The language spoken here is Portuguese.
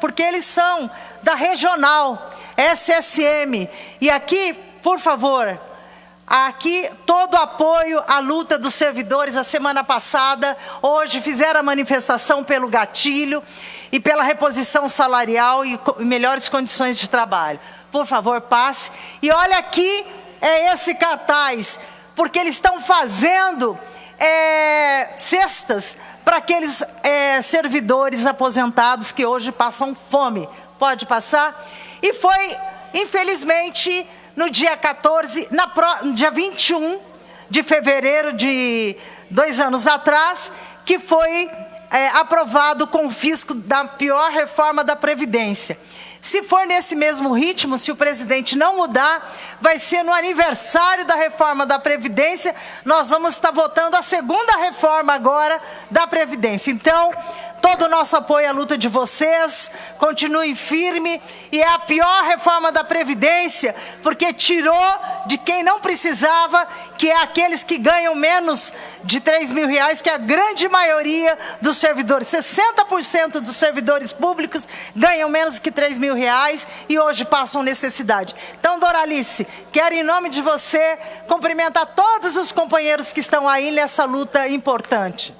porque eles são da regional, SSM. E aqui, por favor, aqui todo apoio à luta dos servidores a semana passada, hoje fizeram a manifestação pelo gatilho e pela reposição salarial e melhores condições de trabalho. Por favor, passe. E olha aqui, é esse cartaz, porque eles estão fazendo é, cestas para aqueles é, servidores aposentados que hoje passam fome. Pode passar? E foi, infelizmente, no dia 14, na pro, dia 21 de fevereiro de dois anos atrás, que foi é, aprovado o confisco da pior reforma da Previdência. Se for nesse mesmo ritmo, se o presidente não mudar, vai ser no aniversário da reforma da Previdência, nós vamos estar votando a segunda reforma agora da Previdência. Então, todo o nosso apoio à luta de vocês, continue firme, e é a pior reforma da Previdência, porque tirou de quem não precisava, que é aqueles que ganham menos de 3 mil reais, que é a grande maioria dos servidores. 60% dos servidores públicos ganham menos que 3 mil reais e hoje passam necessidade. Então, Doralice, quero em nome de você cumprimentar todos os companheiros que estão aí nessa luta importante.